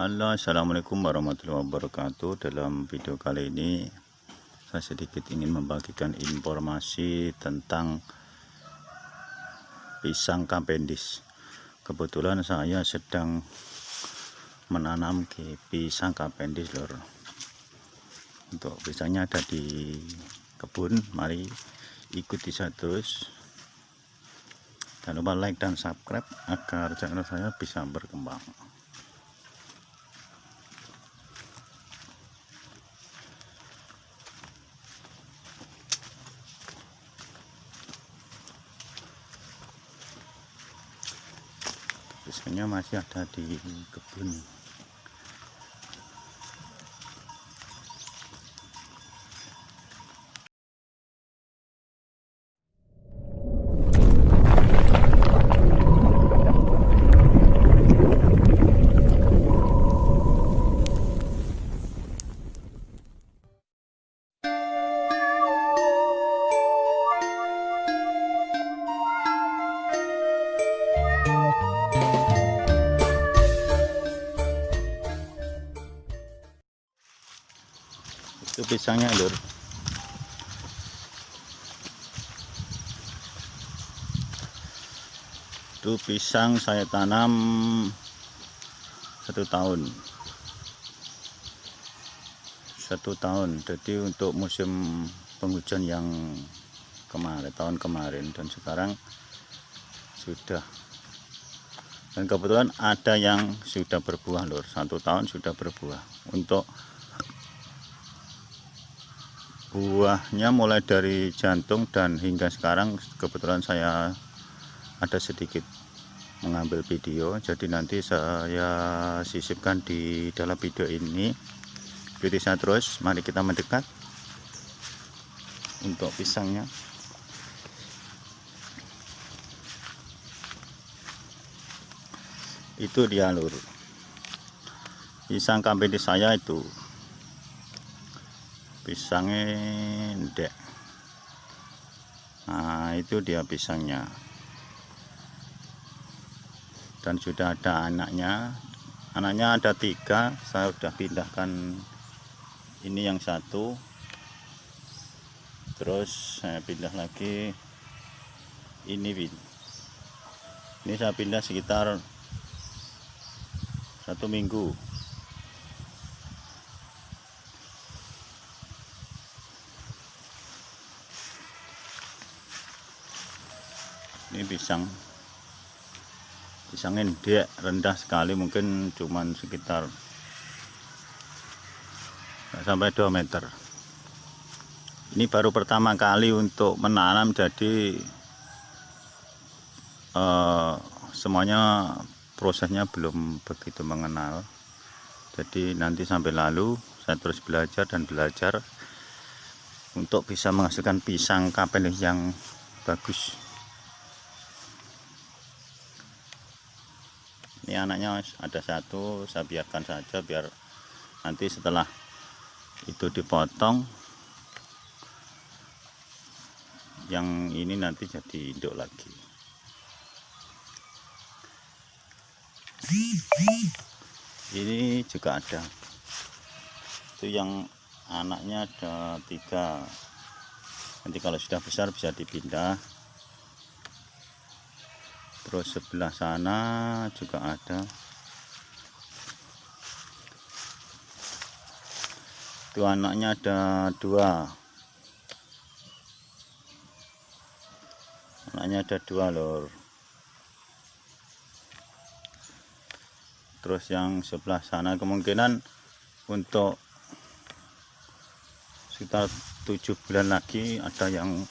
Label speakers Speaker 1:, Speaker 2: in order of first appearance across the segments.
Speaker 1: Halo assalamualaikum warahmatullahi wabarakatuh. Dalam video kali ini saya sedikit ingin membagikan informasi tentang pisang kapendis. Kebetulan saya sedang menanam ke pisang kapendis lor untuk pisangnya ada di kebun mari ikuti saya terus. Jangan lupa like dan subscribe agar channel saya bisa berkembang biasanya masih ada di kebun itu pisangnya lur. Itu pisang saya tanam satu tahun. Satu tahun. Jadi untuk musim penghujan yang kemarin tahun kemarin dan sekarang sudah. Dan kebetulan ada yang sudah berbuah lur. Satu tahun sudah berbuah. Untuk buahnya mulai dari jantung dan hingga sekarang kebetulan saya ada sedikit mengambil video. Jadi nanti saya sisipkan di dalam video ini. Ikuti saya terus. Mari kita mendekat untuk pisangnya. Itu dia lur. Pisang kambing di saya itu pisangnya ndek nah itu dia pisangnya. Dan sudah ada anaknya. Anaknya ada tiga. Saya sudah pindahkan ini yang satu. Terus saya pindah lagi ini ini saya pindah sekitar satu minggu ini pisang. Pisangnya dia rendah sekali mungkin cuman sekitar sampai 2 meter. Ini baru pertama kali untuk menanam jadi eh, semuanya prosesnya belum begitu mengenal. Jadi nanti sampai lalu saya terus belajar dan belajar untuk bisa menghasilkan pisang kapel yang bagus ini anaknya ada satu saya biarkan saja biar nanti setelah itu dipotong yang ini nanti jadi induk lagi. Ini juga ada. Itu yang anaknya ada tiga. Nanti kalau sudah besar bisa dipindah terus sebelah sana juga ada. Itu anaknya ada dua. Anaknya ada dua lor terus yang sebelah sana kemungkinan untuk sekitar tujuh bulan lagi ada yang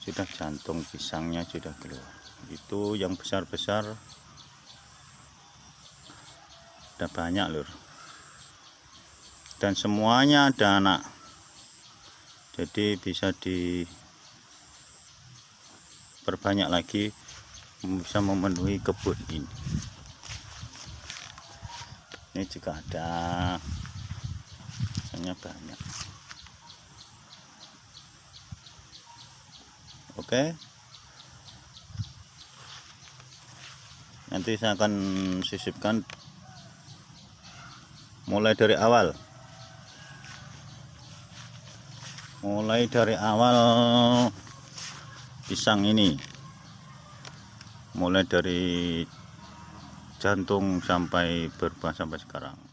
Speaker 1: sudah jantung pisangnya sudah keluar itu yang besar-besar. Ada banyak lur. Dan semuanya ada anak. Jadi bisa diperbanyak lagi bisa memenuhi kebun ini. Ini juga ada. Misalnya banyak. Oke nanti saya akan sisipkan mulai dari awal. Mulai dari awal pisang ini. Mulai dari jantung sampai berbuah sampai sekarang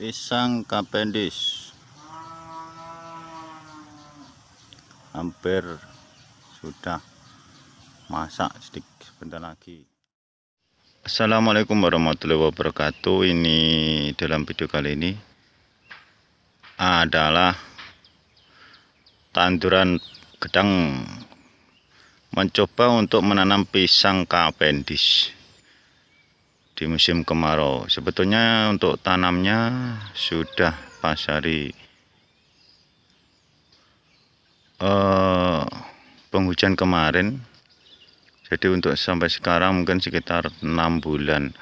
Speaker 1: pisang Cavendish. Hampir sudah masak sedikit sebentar lagi. Assalamualaikum warahmatullahi wabarakatuh. Ini dalam video kali ini adalah tanduran gedang. Mencoba untuk menanam pisang Cavendish di musim kemarau. Sebetulnya untuk tanamnya sudah pas hari uh, penghujan kemarin. Jadi untuk sampai sekarang mungkin sekitar enam bulan.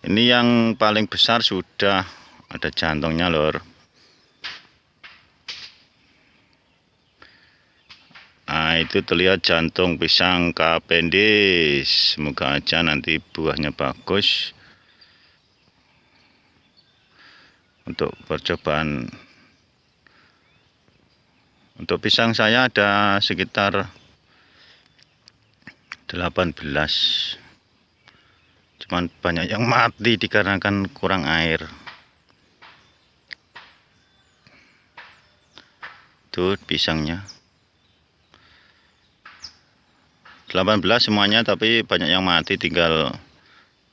Speaker 1: Ini yang paling besar sudah ada jantungnya lor Nah itu terlihat jantung pisang kapendis. Semoga aja nanti buahnya bagus. Untuk percobaan. Untuk pisang saya ada sekitar 18 Cuman banyak yang mati dikarenakan kurang air. Tuh pisangnya 18 semuanya tapi banyak yang mati tinggal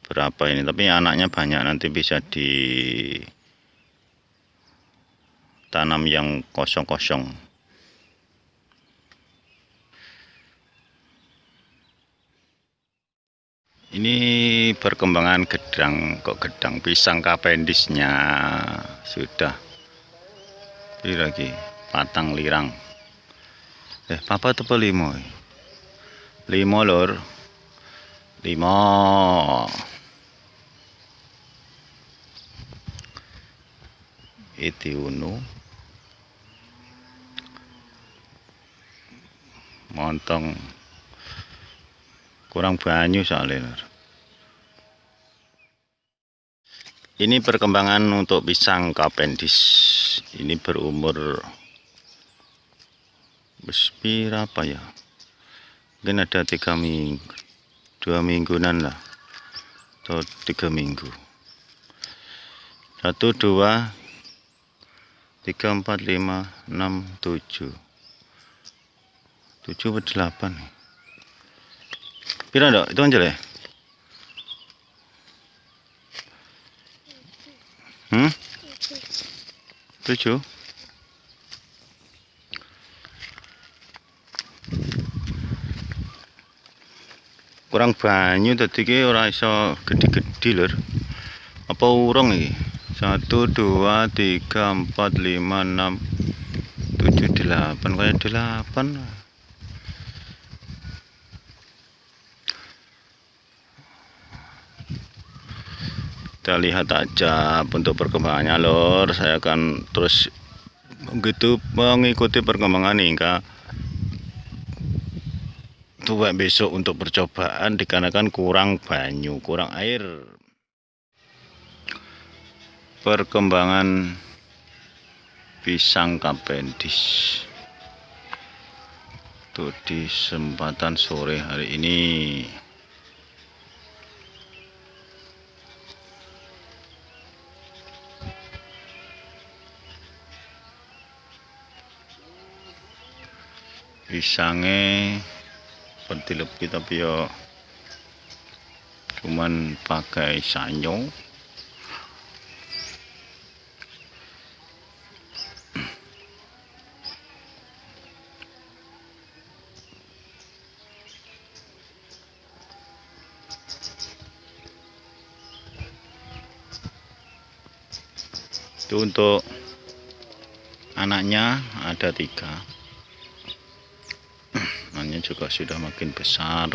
Speaker 1: berapa ini. Tapi anaknya banyak nanti bisa di tanam yang kosong-kosong. Ini perkembangan gedang kok gedang pisang kapendisnya. Sudah. Ini lagi patang lirang. Eh papa tepe limo lima lor lima itu unu. Montong. Kurang banyak soalnya ini perkembangan untuk pisang Cavendish. Ini berumur berapa ya mungkin ada tiga minggu dua mingguan lah atau tiga minggu. Satu dua tiga empat lima enam tujuh. Tujuh atau delapan Pira dok? Itu aja ya hmm? Tujuh kurang banyu tadi ki ora iso gede-gede lur. Apa urung iki? 1 2 3 4 5 6 7 8 kayak 8 kita lihat aja untuk perkembangannya lor saya akan terus begitu mengikuti perkembangan hingga tua besok untuk percobaan dikarenakan kurang banyu kurang air. Perkembangan pisang Cavendish tuh di sempatan sore hari ini. Pisangnya seperti lebih tapi ya cuman pakai sanyo itu untuk anaknya ada tiga juga sudah makin besar